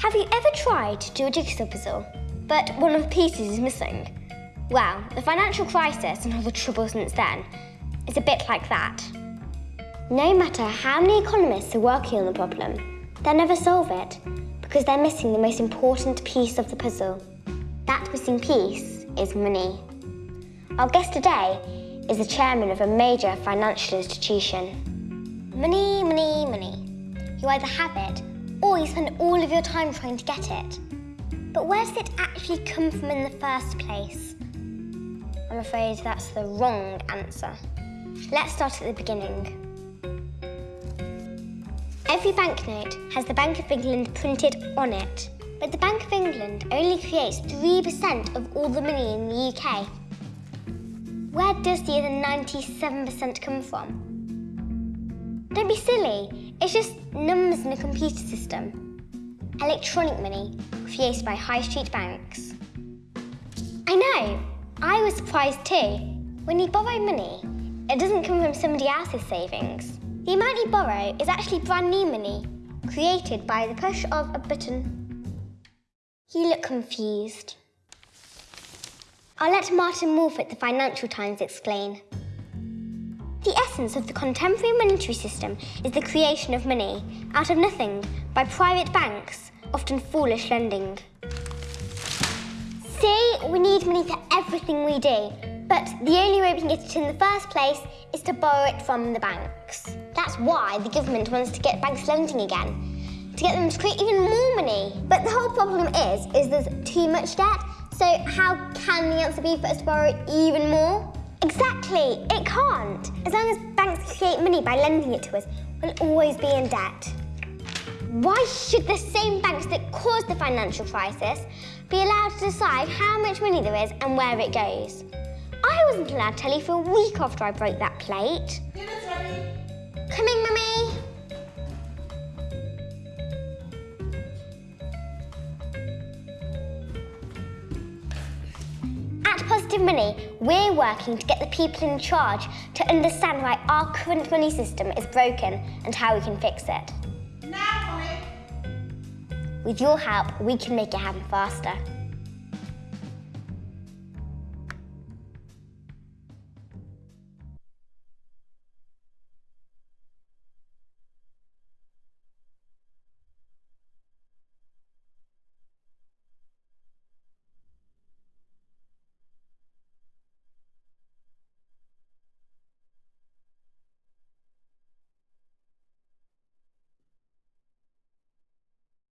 Have you ever tried to do a jigsaw puzzle, but one of the pieces is missing? Well, the financial crisis and all the trouble since then is a bit like that. No matter how many economists are working on the problem, they'll never solve it because they're missing the most important piece of the puzzle. That missing piece is money. Our guest today is the chairman of a major financial institution. Money, money, money. You either have it or you spend all of your time trying to get it. But where does it actually come from in the first place? I'm afraid that's the wrong answer. Let's start at the beginning. Every banknote has the Bank of England printed on it, but the Bank of England only creates 3% of all the money in the UK. Where does the other 97% come from? Don't be silly, it's just numbers in a computer system. Electronic money created by high street banks. I know, I was surprised too. When you borrow money, it doesn't come from somebody else's savings. The amount you borrow is actually brand new money, created by the push of a button. You look confused. I'll let Martin at the Financial Times explain. The essence of the contemporary monetary system is the creation of money out of nothing by private banks, often foolish lending. See, we need money for everything we do, but the only way we can get it in the first place is to borrow it from the banks. That's why the government wants to get banks lending again, to get them to create even more money. But the whole problem is, is there's too much debt, so how can the answer be for us to borrow even more? Exactly, it can't. As long as banks create money by lending it to us, we'll always be in debt. Why should the same banks that caused the financial crisis be allowed to decide how much money there is and where it goes? I wasn't allowed to tell you for a week after I broke that plate. Dinner's ready. Coming, Mummy. At Positive Money, we're working to get the people in charge to understand why our current money system is broken and how we can fix it. Now. With your help, we can make it happen faster.